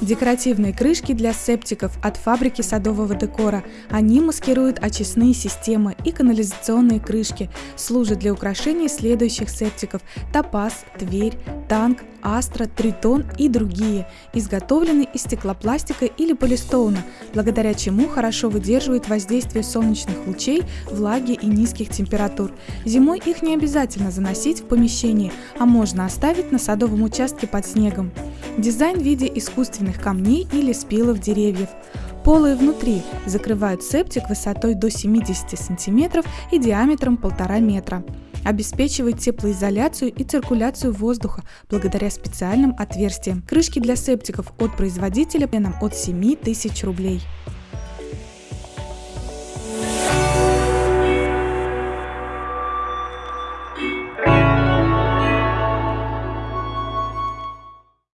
Декоративные крышки для септиков от фабрики садового декора. Они маскируют очистные системы и канализационные крышки, служат для украшения следующих септиков – Топаз, Тверь, Танк, Астра, Тритон и другие, изготовлены из стеклопластика или полистоуна, благодаря чему хорошо выдерживают воздействие солнечных лучей, влаги и низких температур. Зимой их не обязательно заносить в помещение, а можно оставить на садовом участке под снегом. Дизайн в виде искусственных камней или спилов деревьев. Полые внутри закрывают септик высотой до 70 см и диаметром 1,5 метра. Обеспечивает теплоизоляцию и циркуляцию воздуха благодаря специальным отверстиям. Крышки для септиков от производителя от 7 тысяч рублей.